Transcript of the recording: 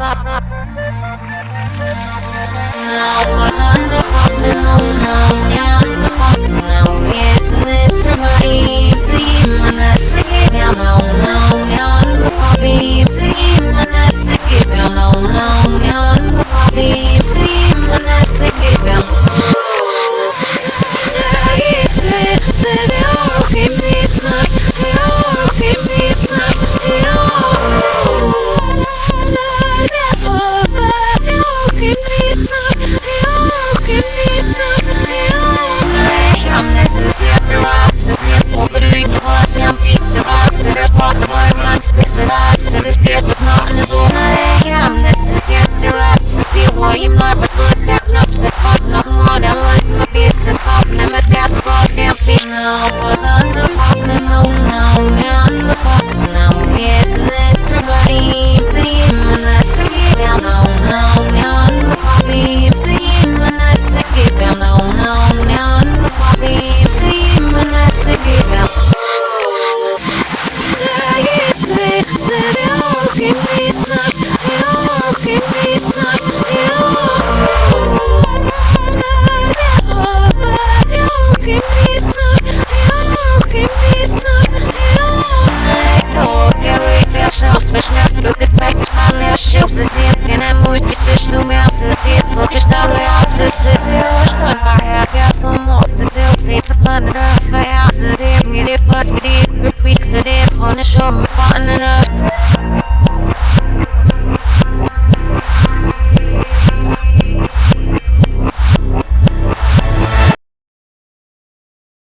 Wow. Give me some, give me some durch dich nur mehr obsessiert So gestanden obsessiert Ich kann daher wer so mochte sie auf